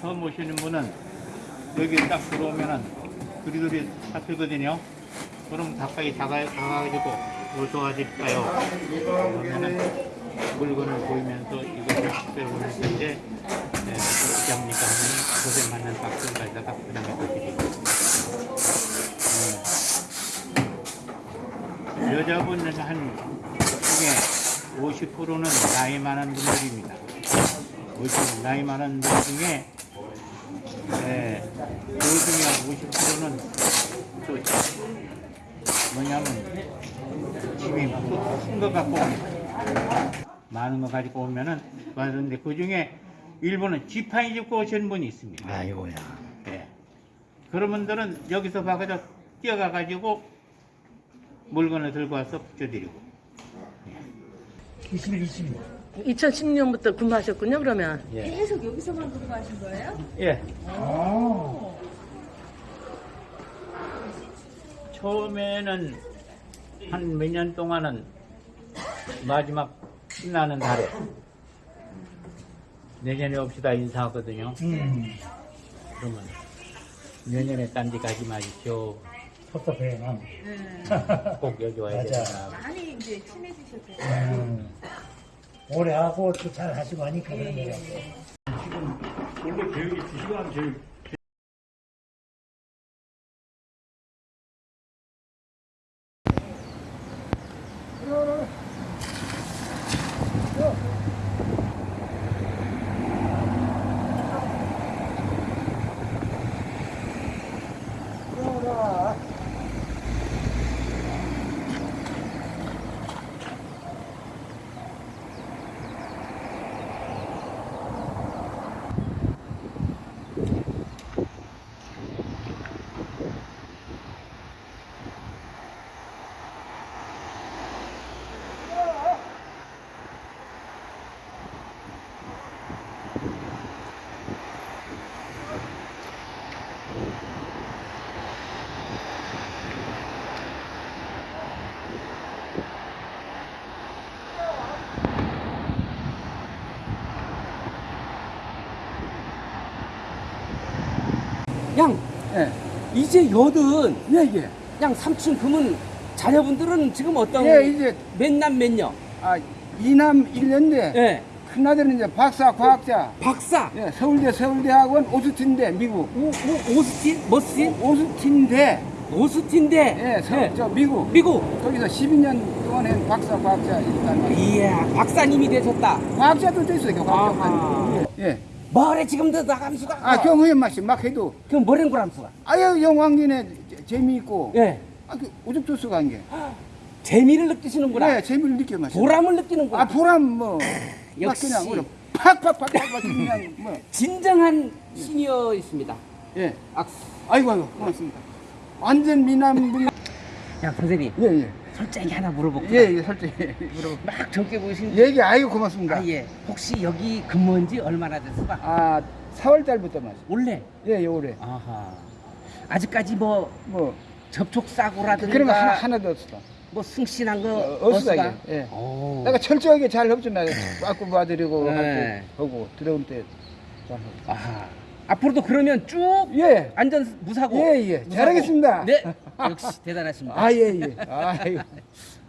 처음 오시는 분은 여기 딱 들어오면은 두리두리 잡히거든요. 그럼 가까이 다가, 다가가지고 뭐 도와드릴까요? 그러면은 물건을 보이면서 이것을 빼오는 텐데 네, 어떻게 합니까? 많는 박스를 가져다가 그다음에 또 드리고 네. 여자분은 한 중에 50%는 나이 많은 분들입니다. 50, 나이 많은 분 중에 네, 그 중에 50%는 또 뭐냐면 집이 큰거 갖고 옵니다. 많은 거 가지고 오면은 많은데 그 중에 일부는 지팡이 짚고 오시는 분이 있습니다. 아이고야. 네. 그런 분들은 여기서 봐가지고 뛰어가가지고 물건을 들고 와서 붙여드리고 20일, 20 일. 2010년부터 근무하셨군요, 그러면. 계속 여기서만 근무하신 거예요? 예. 아. 처음에는 한 몇 년 동안은 마지막 끝나는 달에 내년에 옵시다 인사하거든요. 음. 그러면 내년에 딴 데 가지 마십시오. 섭섭해요, 꼭 여기 와야. 된다. 많이 이제 친해지셨어요. 음. 오래 하고 또잘 하시고 하니까 그런 거예요. 원래 교육이 2시간 제일 양 예, 이제 여든 예, 예. 양 삼촌 그러면 자녀분들은 지금 어떤 예, 이제, 몇남 몇녀? 아, 이남 일년대 예 큰아들은 이제 박사 과학자. 박사 예, 서울대 서울대학원 오스틴대, 미국. 오, 오, 오스틴 머스틴 오스틴대, 오스틴대 예, 서, 저 미국. 미국 거기서 12년 동안 한 박사 과학자 일단. 이야 박사님이 되셨다 과학자도 됐어요. 과학자. 예. 뭐래 지금도 나감수가 아, 경우에 맛이 막 해도. 그럼 뭐랜 거람수가 아유, 영광진에 재- 재미있고. 예 아, 그, 오죽조수가 한 게. 재미를 느끼시는구나 네, 재미를 느껴 마시 보람을 느끼는구나 아, 보람 뭐. 막 역시. 그냥, 그냥 팍팍팍팍 그냥 뭐. 진정한 시니어이십니다 예. 악수 아이고, 아이고, 고맙습니다. 완전 미남분. 야 선생님 예, 예. 솔직히 하나 물어볼게요 예, 예, 솔직히. 물어보. 막 젊게 보이신 얘기 아이고 고맙습니다. 아, 예. 혹시 여기 근무한 지 얼마나 됐을까? 아, 4월 달부터 맞 원래? 예, 예, 올해. 아하. 아직까지 뭐 뭐 접촉 사고라든가 그런 거 하나, 하나도 없어. 뭐 승신한 거 어, 없어, 없을까? 이게. 예. 오. 내가 철저하게 잘 협조나 빠꾸 봐드리고 네. 하고 들어올 때. 아하. 앞으로도 그러면 쭉 예. 안전 무사고. 예, 예. 무사고. 잘하겠습니다. 네. 역시 대단하십니다. 아, 예, 예. 아이고.